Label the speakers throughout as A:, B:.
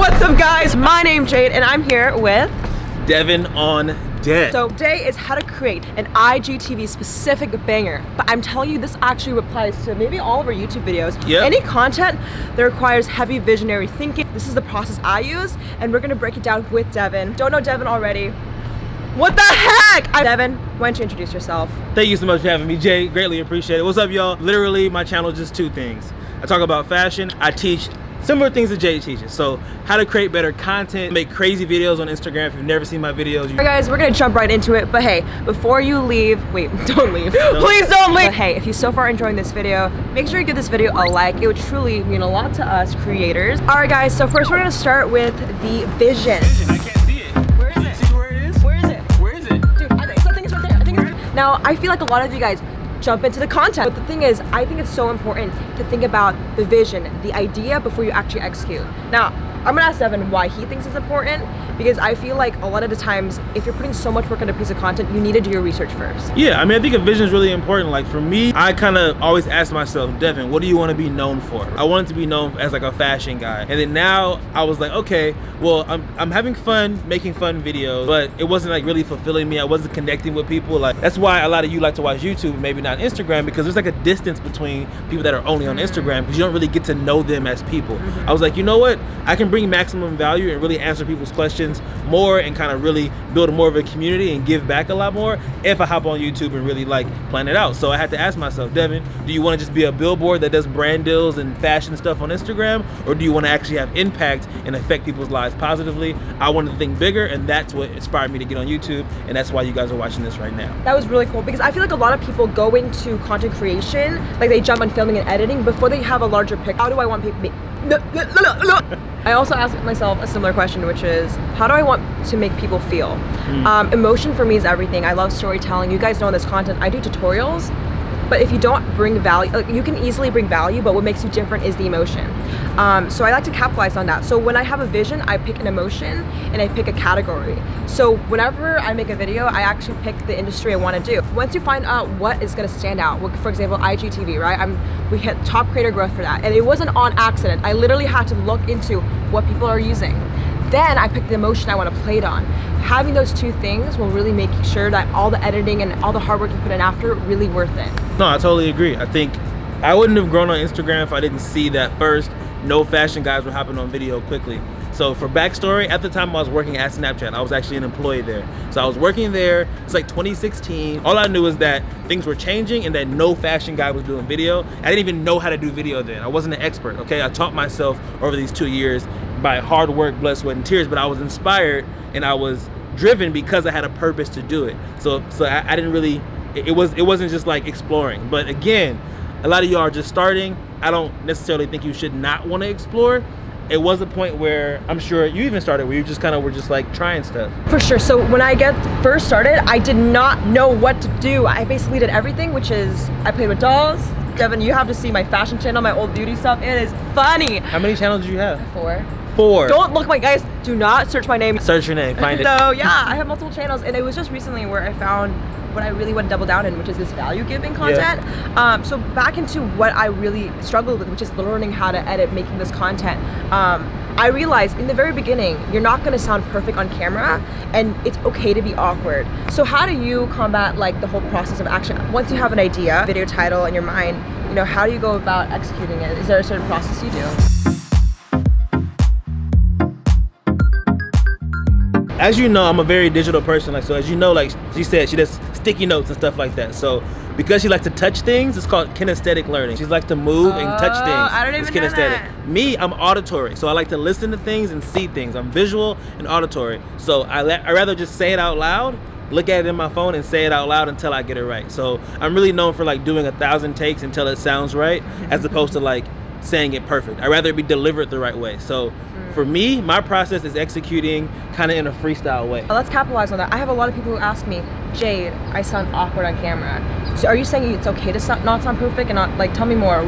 A: What's up guys? My name's Jade and I'm here with
B: Devin on deck.
A: So today is how to create an IGTV specific banger. But I'm telling you this actually applies to maybe all of our YouTube videos.
B: Yep.
A: Any content that requires heavy visionary thinking. This is the process I use and we're gonna break it down with Devin. Don't know Devin already. What the heck? I'm Devin, why don't you introduce yourself?
B: Thank you so much for having me, Jay. Greatly appreciate it. What's up, y'all? Literally, my channel is just two things. I talk about fashion. I teach similar things that Jay teaches. So how to create better content, make crazy videos on Instagram. If you've never seen my videos, you
A: Alright guys, we're gonna jump right into it, but hey, before you leave, wait, don't leave. Please don't leave! But hey, if you so far enjoying this video, make sure you give this video a like. It would truly mean a lot to us creators. Alright guys, so first we're gonna start with the vision.
B: I can't see it.
A: Where is it?
B: See where it is?
A: Where is it?
B: Where is it?
A: Dude, I think, I think it's right there. I think it's right Now, I feel like a lot of you guys jump into the content. But the thing is, I think it's so important to think about the vision, the idea before you actually execute. Now, I'm gonna ask Devin why he thinks it's important because I feel like a lot of the times, if you're putting so much work into a piece of content, you need to do your research first.
B: Yeah, I mean, I think a vision is really important. Like for me, I kind of always ask myself, Devin, what do you want to be known for? I wanted to be known as like a fashion guy. And then now I was like, okay, well, I'm, I'm having fun making fun videos, but it wasn't like really fulfilling me. I wasn't connecting with people. Like that's why a lot of you like to watch YouTube, maybe not Instagram, because there's like a distance between people that are only on mm-hmm. Instagram because you don't really get to know them as people. Mm-hmm. I was like, you know what? I can bring maximum value and really answer people's questions more and kind of really build more of a community and give back a lot more if I hop on YouTube and really like plan it out. So I had to ask myself, Devin, do you want to just be a billboard that does brand deals and fashion stuff on Instagram? Or do you want to actually have impact and affect people's lives positively? I wanted to think bigger and that's what inspired me to get on YouTube and that's why you guys are watching this right now.
A: That was really cool because I feel like a lot of people go into content creation, like they jump on filming and editing before they have a larger pic. How do I want people? I also ask myself a similar question, which is, how do I want to make people feel? Um, emotion for me is everything. I love storytelling. You guys know in this content, I do tutorials, but if you don't bring value, like, you can easily bring value, but what makes you different is the emotion. Um, so I like to capitalize on that. So when I have a vision, I pick an emotion and I pick a category. So whenever I make a video, I actually pick the industry I want to do. Once you find out what is going to stand out, for example, IGTV, right? I'm we hit top creator growth for that, and it wasn't on accident. I literally had to look into what people are using. Then I pick the emotion I want to play it on. Having those two things will really make sure that all the editing and all the hard work you put in after really worth it.
B: No, I totally agree. I think I wouldn't have grown on Instagram if I didn't see that first no fashion guys were hopping on video quickly. So for backstory, at the time I was working at Snapchat. I was actually an employee there. So I was working there, it's like 2016. All I knew was that things were changing and that no fashion guy was doing video. I didn't even know how to do video then. I wasn't an expert, okay? I taught myself over these two years by hard work, blood, sweat, and tears, but I was inspired and I was driven because I had a purpose to do it. So so I, I didn't really, it, was it wasn't just like exploring. But again, a lot of you are just starting. I don't necessarily think you should not want to explore. It was a point where I'm sure you even started where you just kind of were just like trying stuff.
A: For sure. So when I get first started, I did not know what to do. I basically did everything, which is I played with dolls. Devin, you have to see my fashion channel, my old beauty stuff. It is funny.
B: How many channels do you have?
A: Four.
B: Four.
A: Don't look my guys. Do not search my name.
B: search your name, find it.
A: So yeah, I have multiple channels, and it was just recently where I found what I really want to double down in, which is this value giving content. Um, so back into what I really struggled with, which is learning how to edit, making this content. Um, I realized in the very beginning, you're not gonna sound perfect on camera and it's okay to be awkward. So how do you combat like the whole process of action? Once you have an idea, video title in your mind, you know, how do you go about executing it? Is there a certain process you do?
B: as you know, I'm a very digital person. Like so, as you know, like she said, she does sticky notes and stuff like that. So because she likes to touch things, it's called kinesthetic learning. She likes to move and touch
A: Oh,
B: things.
A: I don't
B: it's
A: even know
B: kinesthetic.
A: that.
B: Me, I'm auditory, so I like to listen to things and see things. I'm visual and auditory, so I let I rather just say it out loud. Look at it in my phone and say it out loud until I get it right. So I'm really known for like doing a thousand takes until it sounds right, as opposed to like saying it perfect. I'd rather it be delivered the right way. So
A: Mm.
B: for me, my process is executing kind of in a freestyle way.
A: Let's capitalize on that. I have a lot of people who ask me, Jade, I sound awkward on camera. So are you saying it's okay to sound, not sound perfect and not like tell me more?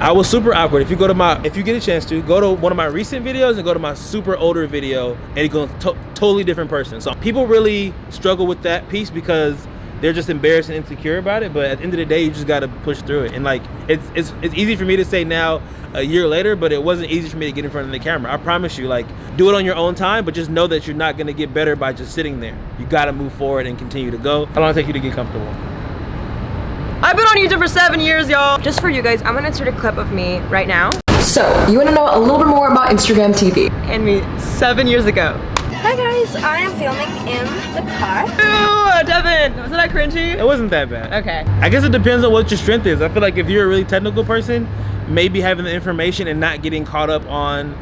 B: I was super awkward. If you go to my, if you get a chance to, go to one of my recent videos and go to my super older video and you go to totally different person. So people really struggle with that piece because they're just embarrassed and insecure about it. But at the end of the day, you just gotta push through it. And like it's it's it's easy for me to say now a year later, but it wasn't easy for me to get in front of the camera. I promise you, like do it on your own time, but just know that you're not gonna get better by just sitting there. You gotta move forward and continue to go. How long it take you to get comfortable?
A: I've been on YouTube for seven years, y'all. Just for you guys, I'm gonna insert a clip of me right now. So, you wanna know a little bit more about Instagram TV? And me seven years ago.
C: Hi guys, I am filming in the car.
A: Ooh, Devin, wasn't that cringy?
B: It wasn't that bad.
A: Okay.
B: I guess it depends on what your strength is. I feel like if you're a really technical person, maybe having the information and not getting caught up on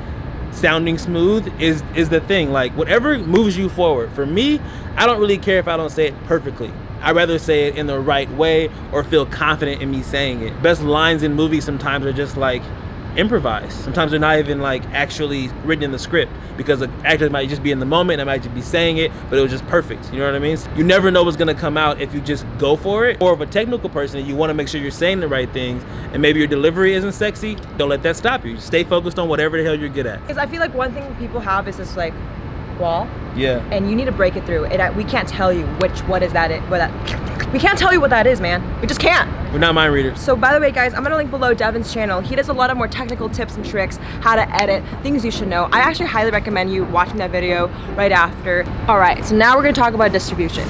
B: sounding smooth is is the thing. Like whatever moves you forward. For me, I don't really care if I don't say it perfectly. I'd rather say it in the right way or feel confident in me saying it. Best lines in movies sometimes are just like improvised. Sometimes they're not even like actually written in the script because the actor might just be in the moment, and might just be saying it, but it was just perfect. You know what I mean? You never know what's gonna come out if you just go for it. Or if a technical person, you wanna make sure you're saying the right things, and maybe your delivery isn't sexy, don't let that stop you. Stay focused on whatever the hell you're good at.
A: Because I feel like one thing people have is this like wall,
B: Yeah.
A: and you need to break it through. And I, we can't tell you which what is that. It, what that we can't tell you what that is, man. We just can't.
B: We're not mind readers.
A: So by the way, guys, I'm gonna link below Devin's channel. He does a lot of more technical tips and tricks, how to edit, things you should know. I actually highly recommend you watching that video right after. All right, so now we're gonna talk about distribution.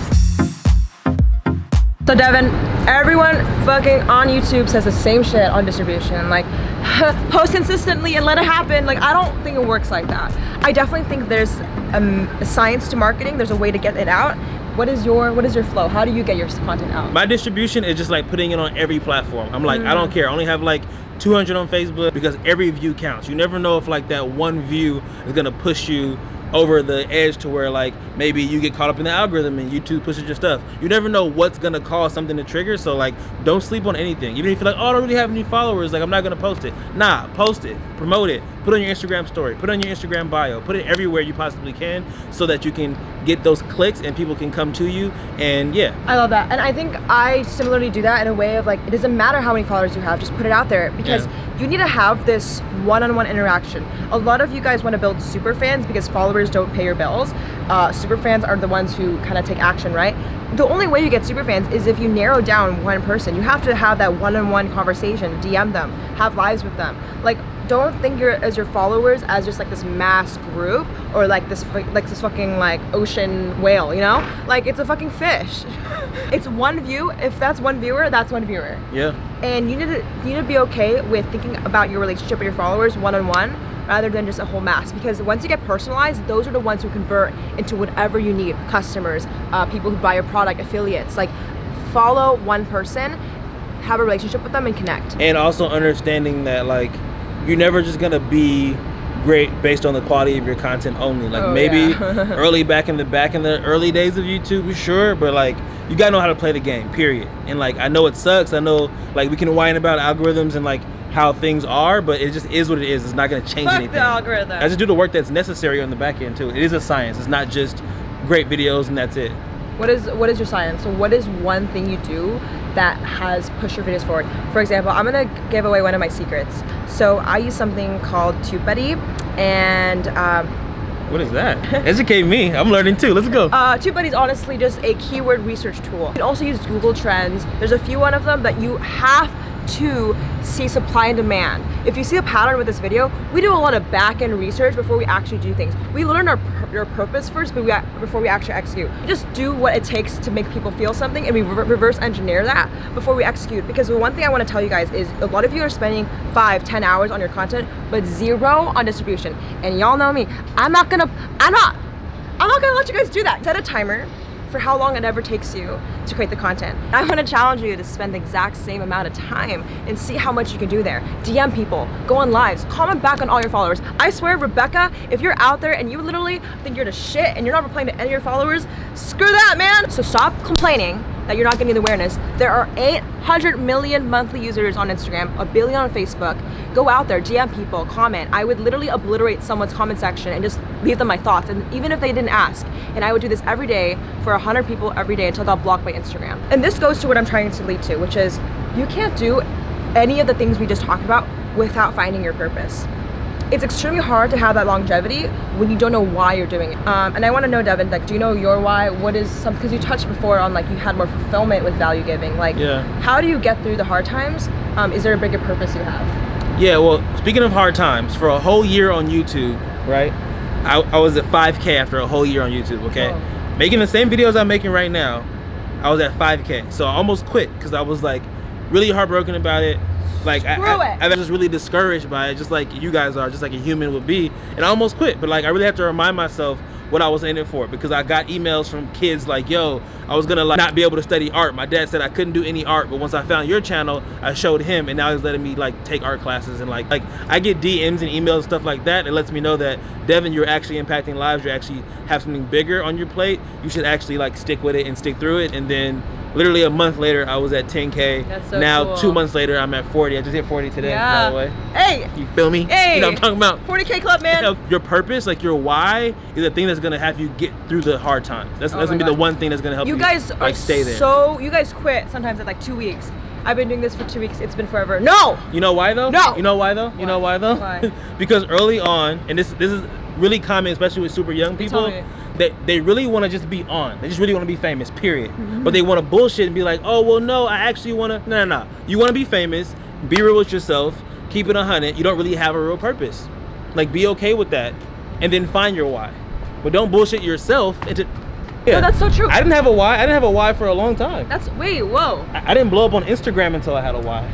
A: So Devin, everyone fucking on YouTube says the same shit on distribution. Like, post consistently and let it happen. Like, I don't think it works like that. I definitely think there's um, a science to marketing. There's a way to get it out. What is your What is your flow? How do you get your content out?
B: My distribution is just like putting it on every platform. I'm like, I don't care. I only have like 200 on Facebook because every view counts. You never know if like that one view is gonna push you over the edge to where like maybe you get caught up in the algorithm and YouTube pushes your stuff. You never know what's gonna cause something to trigger. So like, don't sleep on anything. Even if you're like, oh, I don't really have any followers, like I'm not gonna post it. Nah, post it, promote it, put on your Instagram story, put on your Instagram bio, put it everywhere you possibly can, so that you can get those clicks and people can come to you. And yeah,
A: I love that. And I think I similarly do that in a way of like, it doesn't matter how many followers you have, just put it out there because
B: Yeah.
A: you need to have this one-on-one interaction. A lot of you guys want to build super fans because followers don't pay your bills. Uh, super fans are the ones who kind of take action, right? The only way you get super fans is if you narrow down one person. You have to have that one-on-one conversation, DM them, have lives with them. Like, don't think your as your followers as just like this mass group or like this like this fucking like ocean whale, you know? Like it's a fucking fish. it's one view. If that's one viewer, that's one viewer.
B: yeah.
A: And you need to you need to be okay with thinking about your relationship with your followers one on one rather than just a whole mass because once you get personalized those are the ones who convert into whatever you need customers uh, people who buy your product affiliates like follow one person have a relationship with them and connect
B: and also understanding that like you're never just gonna be great based on the quality of your content only. Like
A: Oh,
B: maybe
A: yeah.
B: early back in the back in the early days of youtube sure but like you gotta know how to play the game period. And like i know it sucks. I know like we can whine about algorithms and like how things are but it just is what it is. It's not gonna change
A: Fuck
B: anything.
A: the algorithm.
B: i just do the work that's necessary on the back end too. It is a science. It's not just great videos and that's it.
A: What is what is your science? So what is one thing you do that has pushed your videos forward? For example, I'm gonna give away one of my secrets. So I use something called TubeBuddy, and um,
B: what is that educate me i'm learning too let's go
A: uh, TubeBuddy is honestly just a keyword research tool. You can also use Google Trends. There's a few one of them that you have to see supply and demand. If you see a pattern with this video, we do a lot of back-end research before we actually do things. We learn our, our purpose first but we, before we actually execute. We just do what it takes to make people feel something and we re- reverse engineer that before we execute. Because the one thing I want to tell you guys is a lot of you are spending five, ten hours on your content, but zero on distribution. And y'all know me, I'm not gonna, I'm not, I'm not gonna let you guys do that. Set a timer for how long it ever takes you to create the content. I want to challenge you to spend the exact same amount of time and see how much you can do there. DM people, go on lives, comment back on all your followers. I swear, Rebecca, if you're out there and you literally think you're the shit and you're not replying to any of your followers, screw that, man. So stop complaining that you're not getting the awareness. There are 800 million monthly users on Instagram, a billion on Facebook. Go out there, DM people, comment. I would literally obliterate someone's comment section and just leave them my thoughts, and even if they didn't ask. And I would do this every day for 100 people every day until I got blocked by Instagram. And this goes to what I'm trying to lead to, which is you can't do any of the things we just talked about without finding your purpose. it's extremely hard to have that longevity when you don't know why you're doing it. Um, and I want to know, Devin, like, do you know your why? What is some? Because you touched before on like you had more fulfillment with value giving. Like,
B: Yeah.
A: how do you get through the hard times? Um, is there a bigger purpose you have?
B: Yeah, well, speaking of hard times, for a whole year on YouTube, right? I, I was at 5K after a whole year on YouTube, okay? Making the same videos I'm making right now, I was at 5K. So I almost quit because I was like really heartbroken about it. Like I,
A: Screw
B: I,
A: it.
B: I was just really discouraged by it, just like you guys are, just like a human would be. And I almost quit, but like I really have to remind myself what I was in it for because I got emails from kids like, yo, I was gonna like not be able to study art. My dad said I couldn't do any art, but once I found your channel, I showed him and now he's letting me like take art classes and like like I get DMs and emails and stuff like that. It lets me know that Devin, you're actually impacting lives, you actually have something bigger on your plate. You should actually like stick with it and stick through it. And then literally a month later I was at 10K.
A: That's so
B: now
A: cool.
B: two months later I'm at 40. I just hit 40 today, yeah. by the way.
A: Hey,
B: You feel me?
A: Hey.
B: You know what I'm talking about?
A: 40k club, man.
B: You know, your purpose, like your why, is the thing that's gonna have you get through the hard times. That's,
A: Oh
B: that's gonna be the one thing that's gonna help you,
A: you guys
B: like stay there.
A: so you guys quit sometimes at like two weeks. I've been doing this for two weeks. It's been forever. No.
B: you know why though?
A: No.
B: You know why though? You know
A: Why?
B: why though?
A: Why?
B: because early on, and this this is really common, especially with super young people. They, they really want to just be on. They just really want to be famous, period.
A: Mm-hmm.
B: But they want to bullshit and be like, oh, well, no, I actually want to. No, no, no. You want to be famous, be real with yourself, keep it a 100. You don't really have a real purpose. Like, be okay with that, and then find your why. But don't bullshit yourself into.
A: No, that's so true.
B: I didn't have a why. I didn't have a why for a long time.
A: That's wait, whoa.
B: I, I didn't blow up on Instagram until I had a why.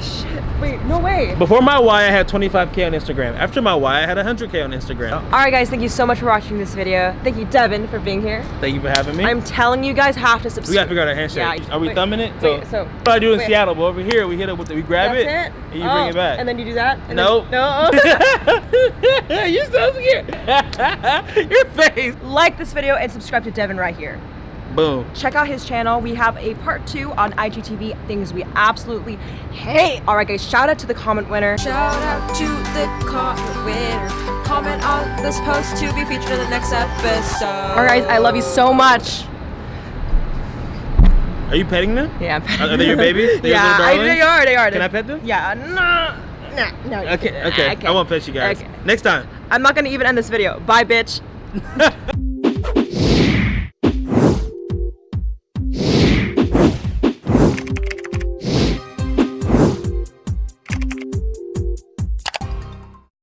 A: Shit. Wait, no way.
B: Before my why, I had 25k on Instagram. After my why, I had 100k on Instagram.
A: All right, guys. Thank you so much for watching this video. Thank you, Devin, for being here.
B: Thank you for having me.
A: I'm telling you guys have to subscribe.
B: we gotta figure out a handshake.
A: Yeah,
B: Are we
A: wait,
B: thumbing it?
A: wait, so-
B: what I do in
A: wait.
B: Seattle, but over here we hit it with the, we grab it,
A: it.
B: and you
A: Oh,
B: bring it oh, back.
A: And then you do that. And
B: Nope.
A: Then, no.
B: You're so scared. Your face.
A: like this video and subscribe to Devin right here.
B: Boom.
A: Check out his channel. We have a part two on IGTV, things we absolutely hate. All right, guys, shout out to the comment winner. Shout out to the comment winner. Comment on this post to be featured in the next episode. All right, guys, I love you so much.
B: Are you petting them?
A: Yeah.
B: Are they your babies? They're your
A: yeah, I, they are. They are.
B: Can I pet them?
A: Yeah. No. No. No. you
B: Okay.
A: can't.
B: Okay. I won't pet you guys.
A: Okay.
B: Next time.
A: I'm not gonna even end this video. Bye, bitch.